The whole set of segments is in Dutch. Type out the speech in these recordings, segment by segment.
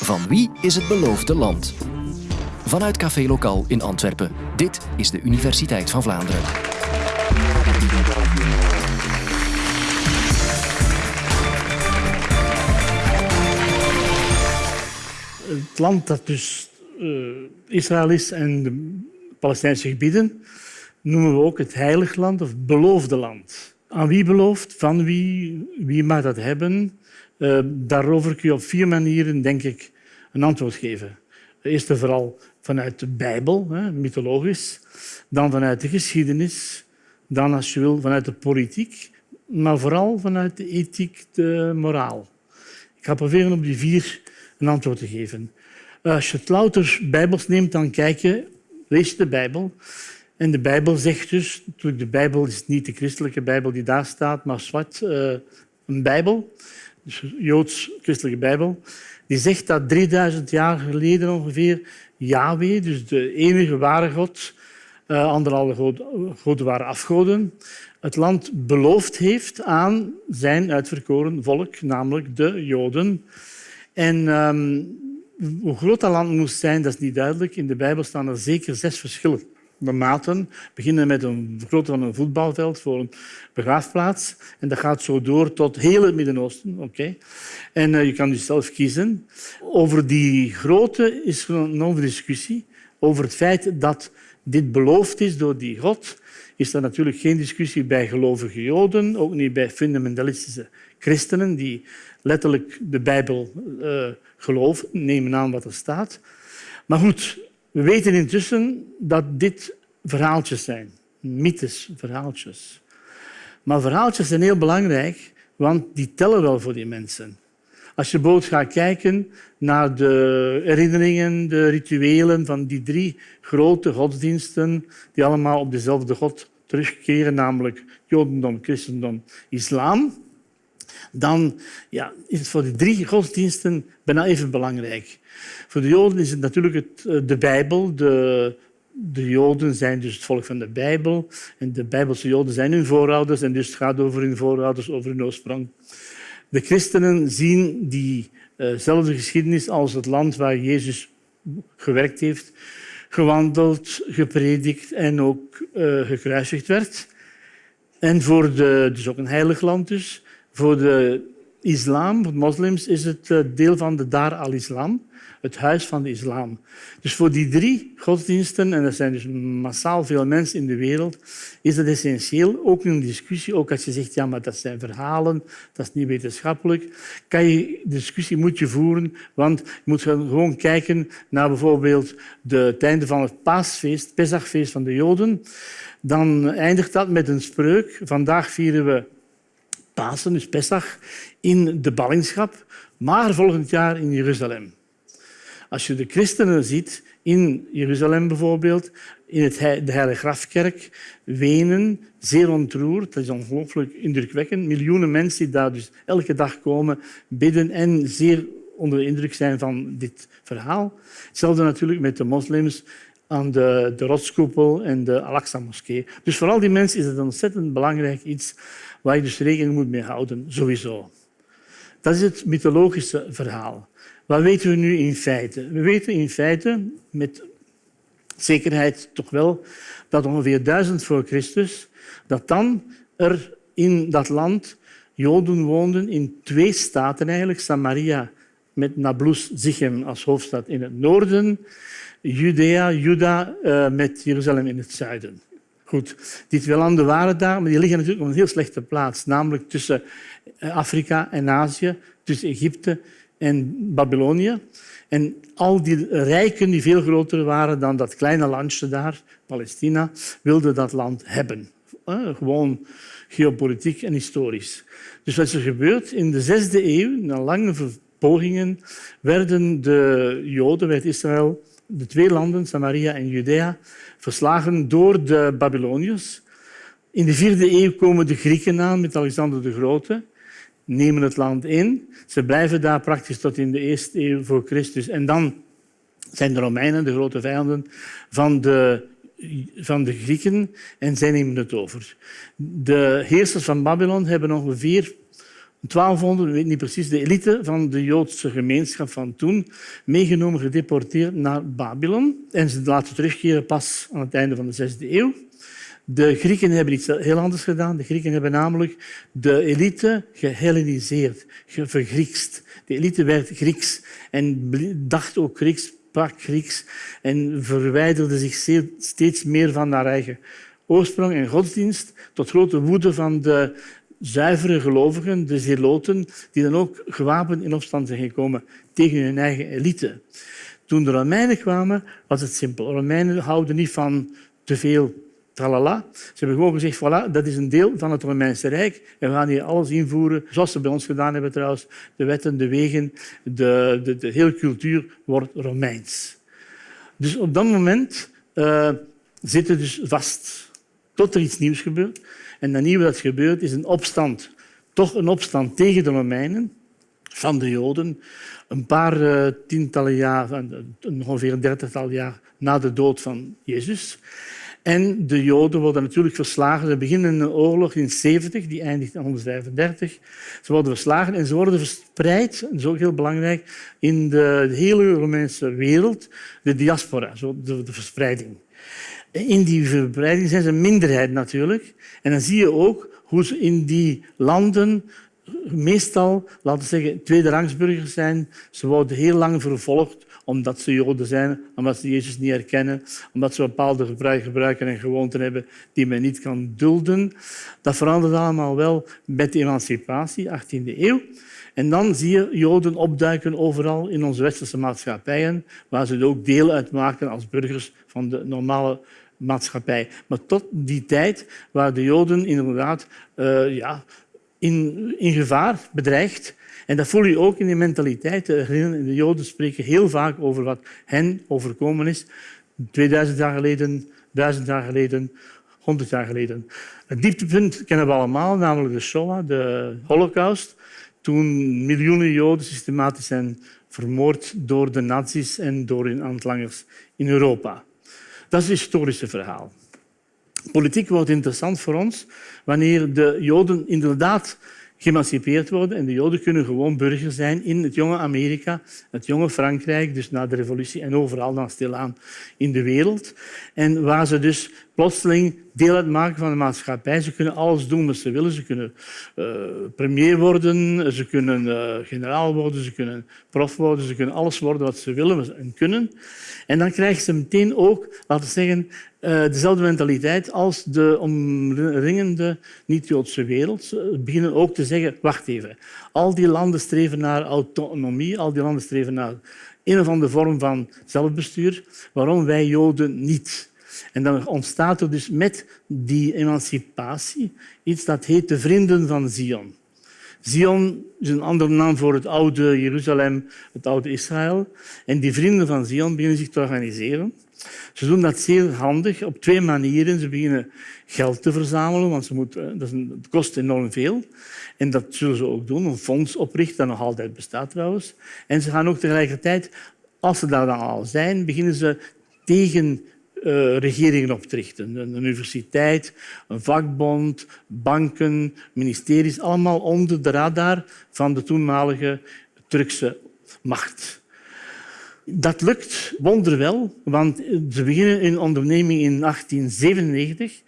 Van wie is het beloofde land? Vanuit Café Lokaal in Antwerpen. Dit is de Universiteit van Vlaanderen. Het land dat dus uh, Israël is en de Palestijnse gebieden noemen we ook het heilig land of beloofde land. Aan wie beloofd? Van wie? Wie mag dat hebben? Uh, daarover kun je op vier manieren, denk ik, een antwoord geven. Eerst en vooral vanuit de Bijbel, hè, mythologisch. Dan vanuit de geschiedenis. Dan, als je wil, vanuit de politiek. Maar vooral vanuit de ethiek, de moraal. Ik ga proberen op die vier een antwoord te geven. Als je het louter Bijbels neemt, dan kijk je, lees je de Bijbel. En de Bijbel zegt dus, de Bijbel is niet de christelijke Bijbel die daar staat, maar zwart, uh, een Bijbel, Joods-christelijke Bijbel, die zegt dat 3000 jaar geleden ongeveer Yahweh, dus de enige ware God, uh, anderhalve goden waren afgoden, het land beloofd heeft aan zijn uitverkoren volk, namelijk de Joden. En um, hoe groot dat land moest zijn, dat is niet duidelijk. In de Bijbel staan er zeker zes verschillende maten. Beginnen met een grootte van een voetbalveld voor een begraafplaats. En dat gaat zo door tot heel het Midden-Oosten. Okay. En uh, je kan dus zelf kiezen. Over die grootte is een discussie. Over het feit dat dit beloofd is door die God, is er natuurlijk geen discussie bij gelovige Joden, ook niet bij fundamentalistische christenen die letterlijk de Bijbel uh, geloven, nemen aan wat er staat. Maar goed, we weten intussen dat dit verhaaltjes zijn, mythes, verhaaltjes. Maar verhaaltjes zijn heel belangrijk, want die tellen wel voor die mensen. Als je bijvoorbeeld gaat kijken naar de herinneringen, de rituelen van die drie grote godsdiensten die allemaal op dezelfde God terugkeren, namelijk Jodendom, Christendom, Islam, dan ja, is het voor die drie godsdiensten bijna even belangrijk. Voor de Joden is het natuurlijk het, eh, de Bijbel. De, de Joden zijn dus het volk van de Bijbel. En de Bijbelse Joden zijn hun voorouders. En dus het gaat over hun voorouders, over hun oorsprong. De christenen zien diezelfde geschiedenis als het land waar Jezus gewerkt heeft, gewandeld, gepredikt en ook uh, gekruisigd werd. En voor de, dus ook een heilig land dus. Voor de islam, voor de moslims, is het eh, deel van de Dar al-Islam, het huis van de islam. Dus voor die drie godsdiensten, en er zijn dus massaal veel mensen in de wereld, is het essentieel, ook in een discussie, ook als je zegt, ja, maar dat zijn verhalen, dat is niet wetenschappelijk, kan je, discussie moet je voeren, want je moet gewoon kijken naar bijvoorbeeld de, het einde van het paasfeest, Pesachfeest van de Joden. Dan eindigt dat met een spreuk. Vandaag vieren we Pasen, dus Pesach, in de ballingschap, maar volgend jaar in Jeruzalem. Als je de christenen ziet in Jeruzalem bijvoorbeeld, in het, de Heilige Grafkerk, wenen, zeer ontroerd. Dat is ongelooflijk indrukwekkend. Miljoenen mensen die daar dus elke dag komen, bidden en zeer onder de indruk zijn van dit verhaal. Hetzelfde natuurlijk met de moslims aan de, de rotskoepel en de Al-Aqsa-moskee. Dus voor al die mensen is het een ontzettend belangrijk iets waar je dus rekening moet mee houden, sowieso. Dat is het mythologische verhaal. Wat weten we nu in feite? We weten in feite met zekerheid toch wel dat ongeveer 1000 voor Christus, dat dan er in dat land Joden woonden in twee staten eigenlijk, Samaria met Nablus Zichem als hoofdstad in het noorden, Judea, Juda eh, met Jeruzalem in het zuiden. Goed, die twee landen waren daar, maar die liggen natuurlijk op een heel slechte plaats, namelijk tussen eh, Afrika en Azië, tussen Egypte en Babylonië. En al die rijken, die veel groter waren dan dat kleine landje daar, Palestina, wilden dat land hebben. Eh, gewoon geopolitiek en historisch. Dus wat is er gebeurd? In de zesde eeuw, na lange pogingen, werden de Joden, werd Israël, de twee landen, Samaria en Judea, verslagen door de Babyloniërs. In de vierde eeuw komen de Grieken aan met Alexander de Grote, nemen het land in. Ze blijven daar praktisch tot in de eerste eeuw voor Christus. En dan zijn de Romeinen de grote vijanden van de, van de Grieken en zij nemen het over. De heersers van Babylon hebben ongeveer 1200, we weten niet precies, de elite van de Joodse gemeenschap van toen, meegenomen, gedeporteerd naar Babylon. En ze laten terugkeren pas aan het einde van de zesde eeuw. De Grieken hebben iets heel anders gedaan. De Grieken hebben namelijk de elite gehelleniseerd, vergriekst. De elite werd Grieks en dacht ook Grieks, sprak Grieks en verwijderde zich steeds meer van haar eigen oorsprong en godsdienst, tot grote woede van de zuivere gelovigen, de zeloten, die dan ook gewapend in opstand zijn gekomen tegen hun eigen elite. Toen de Romeinen kwamen, was het simpel. Romeinen houden niet van te veel tralala. Ze hebben gewoon gezegd, voilà, dat is een deel van het Romeinse Rijk. En we gaan hier alles invoeren, zoals ze bij ons gedaan hebben trouwens. De wetten, de wegen, de, de, de hele cultuur wordt Romeins. Dus op dat moment uh, zitten dus vast tot er iets nieuws gebeurt. En dat nieuwe dat gebeurt is een opstand. Toch een opstand tegen de Romeinen van de Joden. Een paar uh, tientallen jaar, ongeveer een dertigtal jaar na de dood van Jezus. En de Joden worden natuurlijk verslagen. Ze beginnen een oorlog in 70, die eindigt in 135. Ze worden verslagen en ze worden verspreid, dat is ook heel belangrijk, in de hele Romeinse wereld, de diaspora, de verspreiding. In die verspreiding zijn ze een minderheid natuurlijk. En dan zie je ook hoe ze in die landen meestal, laten we zeggen, tweederangsburgers zijn. Ze worden heel lang vervolgd omdat ze Joden zijn, omdat ze Jezus niet herkennen, omdat ze bepaalde gebruiken en gewoonten hebben die men niet kan dulden. Dat verandert allemaal wel met de emancipatie, 18e eeuw. En dan zie je Joden opduiken overal in onze westerse maatschappijen, waar ze ook deel uitmaken als burgers van de normale maatschappij. Maar tot die tijd waren de Joden inderdaad uh, ja, in, in gevaar, bedreigd. En dat voel je ook in de mentaliteit. De Joden spreken heel vaak over wat hen overkomen is. 2000 jaar geleden, 1000 jaar geleden, 100 jaar geleden. Het dieptepunt kennen we allemaal, namelijk de Shoah, de Holocaust. Toen miljoenen Joden systematisch zijn vermoord door de nazi's en door hun aantlangers in Europa. Dat is het historische verhaal. Politiek wordt interessant voor ons wanneer de Joden inderdaad geëmancipeerd worden en de Joden kunnen gewoon burger zijn in het jonge Amerika, het jonge Frankrijk, dus na de revolutie en overal dan stilaan in de wereld. En waar ze dus plotseling deel uitmaken van de maatschappij. Ze kunnen alles doen wat ze willen. Ze kunnen uh, premier worden, ze kunnen uh, generaal worden, ze kunnen prof worden, ze kunnen alles worden wat ze willen en kunnen. En dan krijgen ze meteen ook, laten we zeggen, uh, dezelfde mentaliteit als de omringende niet-Joodse wereld. Ze beginnen ook te zeggen, wacht even, al die landen streven naar autonomie, al die landen streven naar een of andere vorm van zelfbestuur. Waarom wij Joden niet? En dan ontstaat er dus met die emancipatie iets dat heet de Vrienden van Zion. Zion is een andere naam voor het oude Jeruzalem, het oude Israël. En die Vrienden van Zion beginnen zich te organiseren. Ze doen dat zeer handig op twee manieren. Ze beginnen geld te verzamelen, want ze moeten, dat het kost enorm veel. En dat zullen ze ook doen, een fonds oprichten dat nog altijd bestaat trouwens. En ze gaan ook tegelijkertijd, als ze daar dan al zijn, beginnen ze tegen uh, regeringen richten. Een universiteit, een vakbond, banken, ministeries, allemaal onder de radar van de toenmalige Turkse macht. Dat lukt wonderwel, want ze beginnen een onderneming in 1897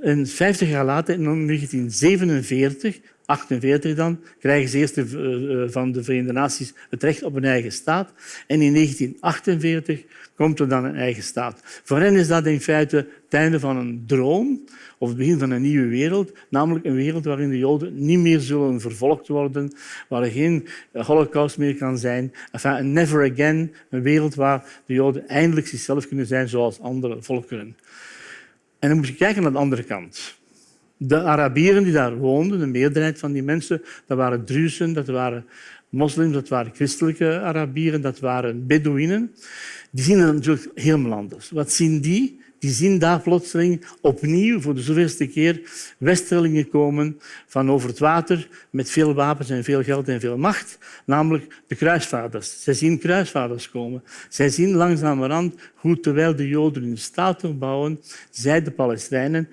en 50 jaar later, in 1947, 48 dan, krijgen ze eerst de, uh, van de Verenigde Naties het recht op een eigen staat. En in 1948 komt er dan een eigen staat. Voor hen is dat in feite het einde van een droom of het begin van een nieuwe wereld, namelijk een wereld waarin de Joden niet meer zullen vervolgd worden, waar er geen holocaust meer kan zijn. Een never again, een wereld waar de Joden eindelijk zichzelf kunnen zijn zoals andere volkeren. En dan moet je kijken naar de andere kant. De Arabieren die daar woonden, de meerderheid van die mensen, dat waren Druzen, dat waren moslims, dat waren christelijke Arabieren, dat waren Bedouinen. Die zien natuurlijk helemaal anders. Wat zien die? die zien daar plotseling opnieuw voor de zoveelste keer westerlingen komen van over het water met veel wapens en veel geld en veel macht, namelijk de kruisvaarders. Zij zien kruisvaarders komen. Zij zien langzamerhand hoe, terwijl de Joden hun staat bouwen, zij, de Palestijnen,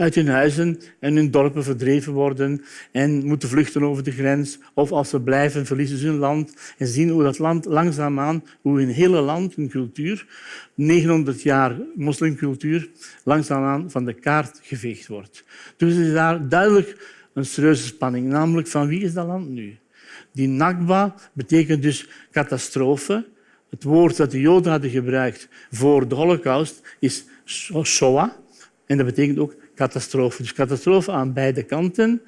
uit hun huizen en hun dorpen verdreven worden en moeten vluchten over de grens. Of als ze blijven, verliezen ze hun land en zien hoe dat land langzaamaan, hoe hun hele land, hun cultuur, 900 jaar moslimcultuur, langzaamaan van de kaart geveegd wordt. Dus is daar duidelijk een serieuze spanning, namelijk van wie is dat land nu? Die Nakba betekent dus catastrofe. Het woord dat de Joden hadden gebruikt voor de Holocaust is Shoah. En dat betekent ook catastrofe. Dus catastrofe aan beide kanten.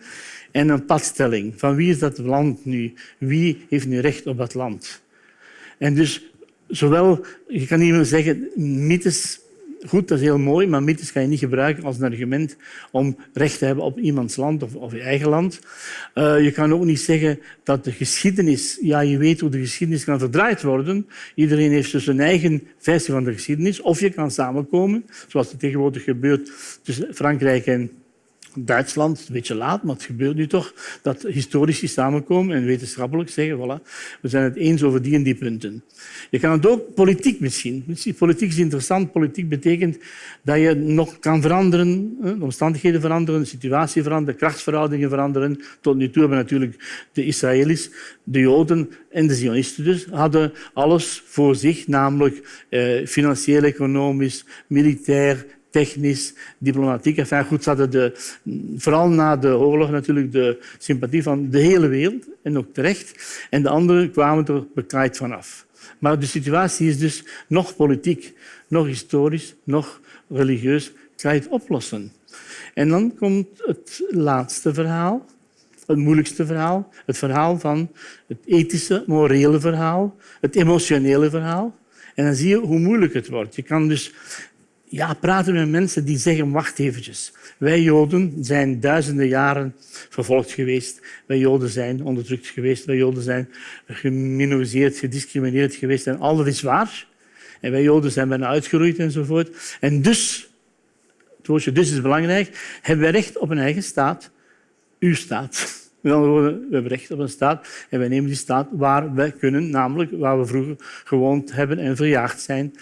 En een padstelling. Van wie is dat land nu? Wie heeft nu recht op dat land? En dus zowel, je kan niet meer zeggen, mythes goed, dat is heel mooi, maar mythes kan je niet gebruiken als een argument om recht te hebben op iemands land of, je eigen land. Uh, je kan ook niet zeggen dat de geschiedenis... Ja, je weet hoe de geschiedenis kan verdraaid worden. Iedereen heeft dus een eigen versie van de geschiedenis. Of je kan samenkomen, zoals het tegenwoordig gebeurt tussen Frankrijk en Duitsland, een beetje laat, maar het gebeurt nu toch, dat historici samenkomen en wetenschappelijk zeggen, voilà, we zijn het eens over die en die punten. Je kan het ook politiek misschien. Politiek is interessant. Politiek betekent dat je nog kan veranderen, de omstandigheden veranderen, de situatie veranderen, krachtsverhoudingen veranderen. Tot nu toe hebben natuurlijk de Israëli's, de Joden en de Zionisten dus, hadden alles voor zich, namelijk eh, financieel, economisch, militair, technisch, diplomatiek. Enfin, goed, de, vooral na de oorlog natuurlijk de sympathie van de hele wereld, en ook terecht. En de anderen kwamen er bekaaid vanaf. Maar de situatie is dus nog politiek, nog historisch, nog religieus. Kan je het oplossen? En dan komt het laatste verhaal, het moeilijkste verhaal. Het verhaal van het ethische, morele verhaal, het emotionele verhaal. En dan zie je hoe moeilijk het wordt. Je kan dus ja, praten met mensen die zeggen, wacht eventjes. Wij Joden zijn duizenden jaren vervolgd geweest. Wij Joden zijn onderdrukt geweest. Wij Joden zijn geminoriseerd, gediscrimineerd geweest. En al dat is waar. En wij Joden zijn bijna uitgeroeid enzovoort. En dus, het woordje dus is belangrijk, hebben wij recht op een eigen staat. Uw staat. Met andere woorden, we hebben recht op een staat en wij nemen die staat waar we kunnen, namelijk waar we vroeger gewoond hebben en verjaagd zijn.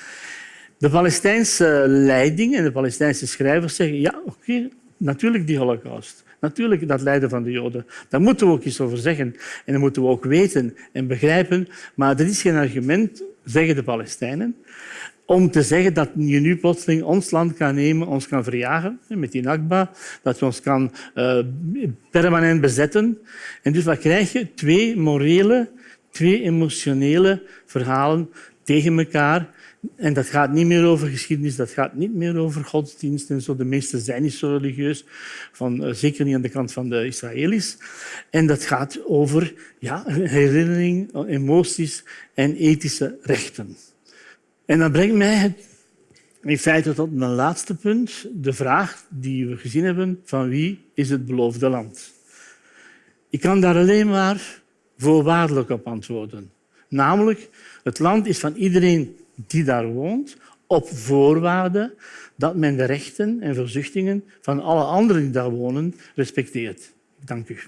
De Palestijnse leiding en de Palestijnse schrijvers zeggen ja, oké, natuurlijk die holocaust. Natuurlijk dat lijden van de Joden. Daar moeten we ook iets over zeggen. En dat moeten we ook weten en begrijpen. Maar dat is geen argument, zeggen de Palestijnen, om te zeggen dat je nu plotseling ons land kan nemen, ons kan verjagen met die Nakba, dat je ons kan uh, permanent bezetten. En dus wat krijg je? Twee morele, twee emotionele verhalen tegen elkaar en dat gaat niet meer over geschiedenis, dat gaat niet meer over godsdienst en zo. De meesten zijn niet zo religieus, van, uh, zeker niet aan de kant van de Israëli's. En dat gaat over ja, herinnering, emoties en ethische rechten. En dat brengt mij in feite tot mijn laatste punt, de vraag die we gezien hebben van wie is het beloofde land. Ik kan daar alleen maar voorwaardelijk op antwoorden. Namelijk, het land is van iedereen die daar woont, op voorwaarde dat men de rechten en verzuchtingen van alle anderen die daar wonen respecteert. Dank u.